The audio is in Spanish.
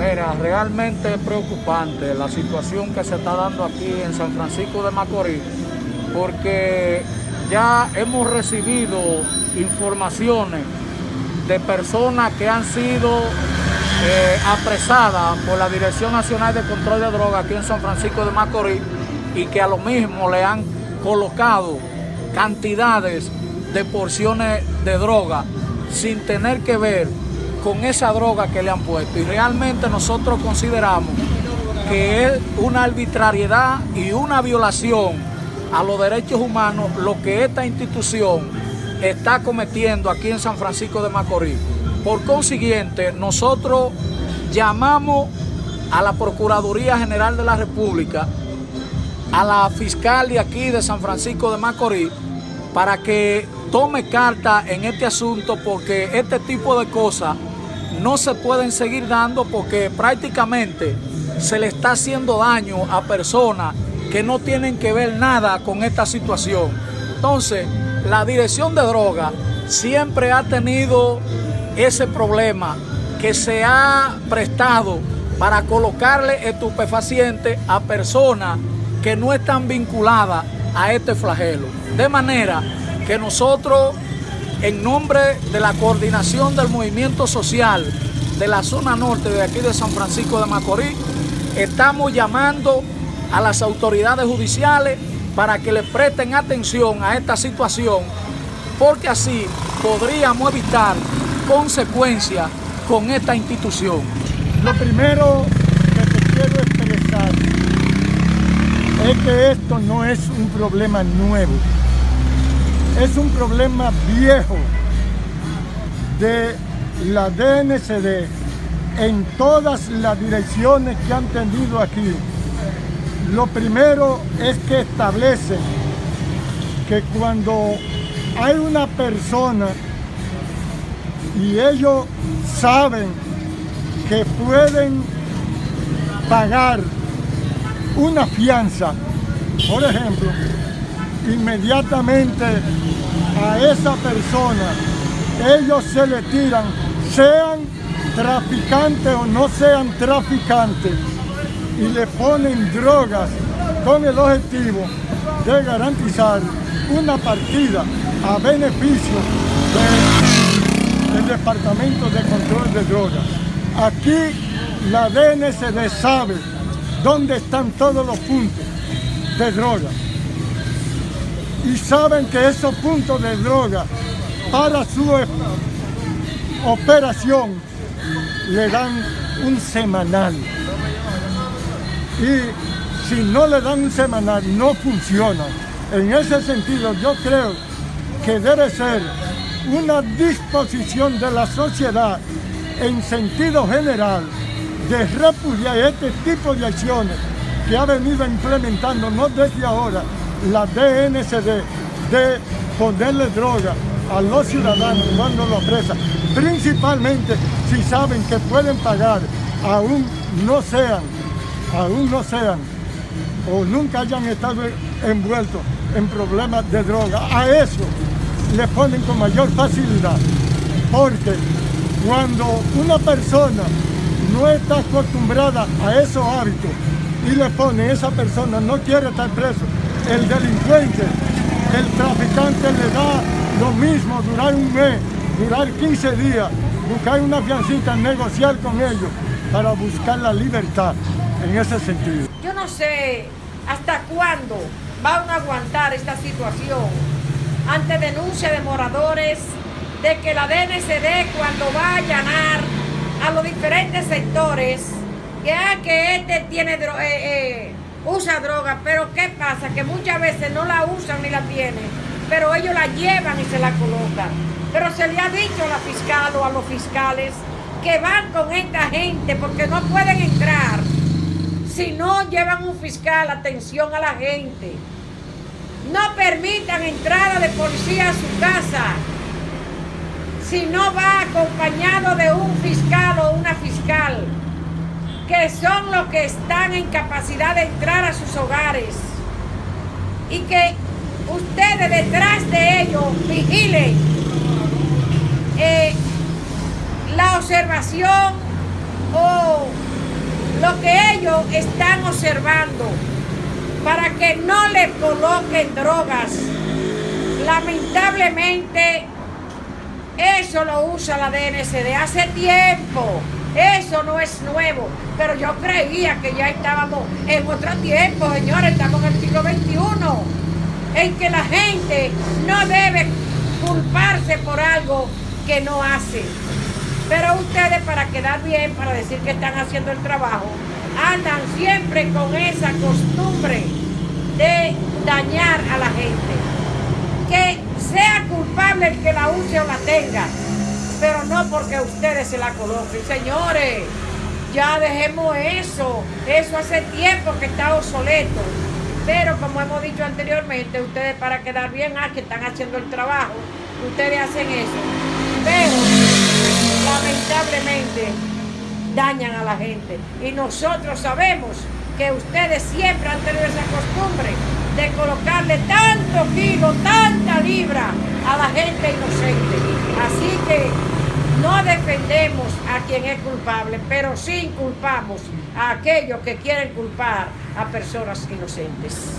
Mira, realmente es preocupante la situación que se está dando aquí en San Francisco de Macorís, porque ya hemos recibido informaciones de personas que han sido eh, apresadas por la Dirección Nacional de Control de Drogas aquí en San Francisco de Macorís y que a lo mismo le han colocado cantidades de porciones de droga sin tener que ver con esa droga que le han puesto. Y realmente nosotros consideramos que es una arbitrariedad y una violación a los derechos humanos lo que esta institución está cometiendo aquí en San Francisco de Macorís. Por consiguiente, nosotros llamamos a la Procuraduría General de la República, a la fiscal de aquí de San Francisco de Macorís, para que tome carta en este asunto porque este tipo de cosas no se pueden seguir dando porque prácticamente se le está haciendo daño a personas que no tienen que ver nada con esta situación. Entonces, la dirección de droga siempre ha tenido ese problema que se ha prestado para colocarle estupefacientes a personas que no están vinculadas a este flagelo. De manera que nosotros en nombre de la coordinación del movimiento social de la zona norte de aquí de San Francisco de Macorís, estamos llamando a las autoridades judiciales para que le presten atención a esta situación, porque así podríamos evitar consecuencias con esta institución. Lo primero que te quiero expresar es que esto no es un problema nuevo es un problema viejo de la DNCD en todas las direcciones que han tenido aquí. Lo primero es que establecen que cuando hay una persona y ellos saben que pueden pagar una fianza, por ejemplo, inmediatamente a esa persona, ellos se le tiran, sean traficantes o no sean traficantes, y le ponen drogas con el objetivo de garantizar una partida a beneficio del Departamento de Control de Drogas. Aquí la DNCD sabe dónde están todos los puntos de drogas y saben que esos puntos de droga para su operación le dan un semanal. Y si no le dan un semanal, no funciona. En ese sentido, yo creo que debe ser una disposición de la sociedad en sentido general de repudiar este tipo de acciones que ha venido implementando, no desde ahora, la DNCD de ponerle droga a los ciudadanos cuando lo apresan, principalmente si saben que pueden pagar, aún no sean, aún no sean, o nunca hayan estado envueltos en problemas de droga. A eso le ponen con mayor facilidad, porque cuando una persona no está acostumbrada a esos hábitos y le pone, esa persona no quiere estar preso, el delincuente, el traficante le da lo mismo, durar un mes, durar 15 días, buscar una fiancita, negociar con ellos para buscar la libertad en ese sentido. Yo no sé hasta cuándo van a aguantar esta situación ante denuncia de moradores de que la DNCD cuando va a allanar a los diferentes sectores que, ah, que este tiene eh, eh, usa droga, pero ¿qué pasa? Que muchas veces no la usan ni la tienen, pero ellos la llevan y se la colocan. Pero se le ha dicho a la fiscal o a los fiscales que van con esta gente porque no pueden entrar si no llevan un fiscal atención a la gente. No permitan entrada de policía a su casa si no va acompañado de un fiscal o una fiscal que son los que están en capacidad de entrar a sus hogares y que ustedes detrás de ellos vigilen eh, la observación o lo que ellos están observando para que no le coloquen drogas. Lamentablemente, eso lo usa la DNCD hace tiempo. Eso no es nuevo, pero yo creía que ya estábamos en otro tiempo, señores, estamos en el siglo XXI, en que la gente no debe culparse por algo que no hace. Pero ustedes para quedar bien, para decir que están haciendo el trabajo, andan siempre con esa costumbre de dañar a la gente. Que sea culpable el que la use o la tenga, pero no porque ustedes se la coloquen. Señores, ya dejemos eso. Eso hace tiempo que está obsoleto. Pero como hemos dicho anteriormente, ustedes para quedar bien, ah, que están haciendo el trabajo, ustedes hacen eso. Pero lamentablemente dañan a la gente. Y nosotros sabemos que ustedes siempre han tenido esa costumbre de colocarle tanto kilo, tanta libra a la gente inocente. Así que no defendemos a quien es culpable, pero sí culpamos a aquellos que quieren culpar a personas inocentes.